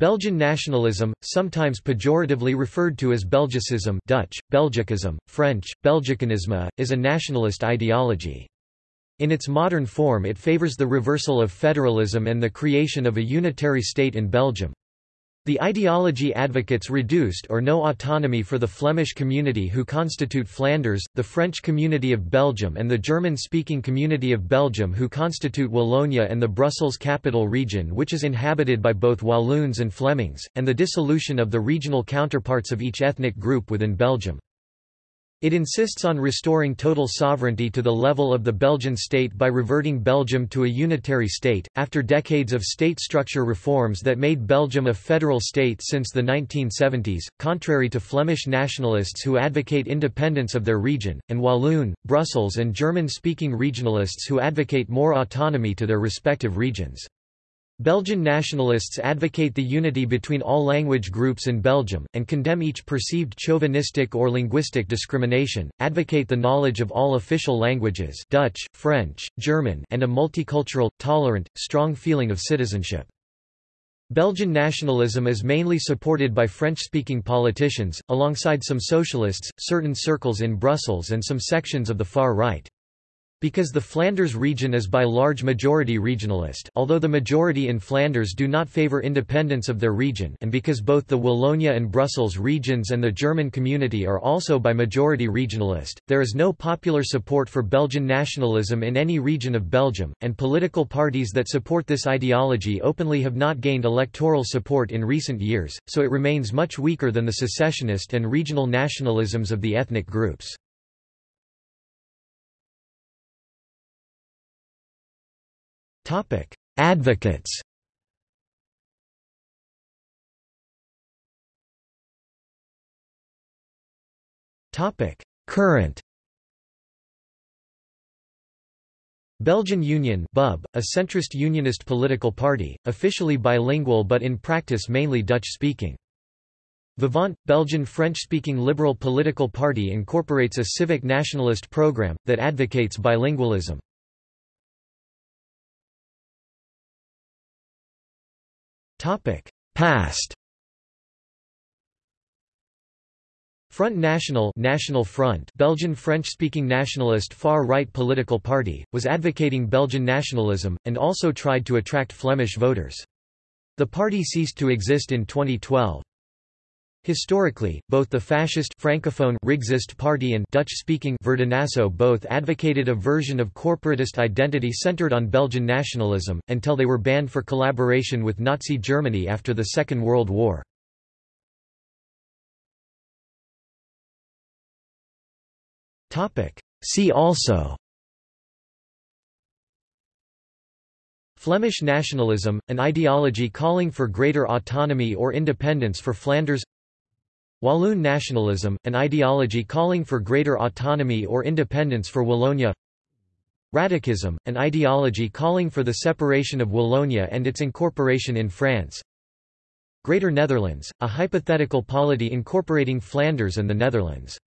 Belgian nationalism, sometimes pejoratively referred to as Belgicism Dutch, Belgicism, French, Belgicanisme, is a nationalist ideology. In its modern form it favours the reversal of federalism and the creation of a unitary state in Belgium. The ideology advocates reduced or no autonomy for the Flemish community who constitute Flanders, the French community of Belgium and the German-speaking community of Belgium who constitute Wallonia and the Brussels capital region which is inhabited by both Walloons and Flemings, and the dissolution of the regional counterparts of each ethnic group within Belgium. It insists on restoring total sovereignty to the level of the Belgian state by reverting Belgium to a unitary state, after decades of state structure reforms that made Belgium a federal state since the 1970s, contrary to Flemish nationalists who advocate independence of their region, and Walloon, Brussels and German-speaking regionalists who advocate more autonomy to their respective regions. Belgian nationalists advocate the unity between all language groups in Belgium, and condemn each perceived chauvinistic or linguistic discrimination, advocate the knowledge of all official languages Dutch, French, German and a multicultural, tolerant, strong feeling of citizenship. Belgian nationalism is mainly supported by French-speaking politicians, alongside some socialists, certain circles in Brussels and some sections of the far right. Because the Flanders region is by large majority regionalist although the majority in Flanders do not favour independence of their region and because both the Wallonia and Brussels regions and the German community are also by majority regionalist, there is no popular support for Belgian nationalism in any region of Belgium, and political parties that support this ideology openly have not gained electoral support in recent years, so it remains much weaker than the secessionist and regional nationalisms of the ethnic groups. Advocates Topic: Current Belgian Union BUB, a centrist unionist political party, officially bilingual but in practice mainly Dutch-speaking. Vivant, Belgian French-speaking liberal political party incorporates a civic nationalist program, that advocates bilingualism. Topic: Past. Front National National Front Belgian French-speaking nationalist far-right political party, was advocating Belgian nationalism, and also tried to attract Flemish voters. The party ceased to exist in 2012. Historically, both the fascist Francophone Rexist Party and Dutch-speaking Verdinaso both advocated a version of corporatist identity centered on Belgian nationalism, until they were banned for collaboration with Nazi Germany after the Second World War. See also Flemish nationalism, an ideology calling for greater autonomy or independence for Flanders Walloon nationalism, an ideology calling for greater autonomy or independence for Wallonia. Rattachism, an ideology calling for the separation of Wallonia and its incorporation in France. Greater Netherlands, a hypothetical polity incorporating Flanders and the Netherlands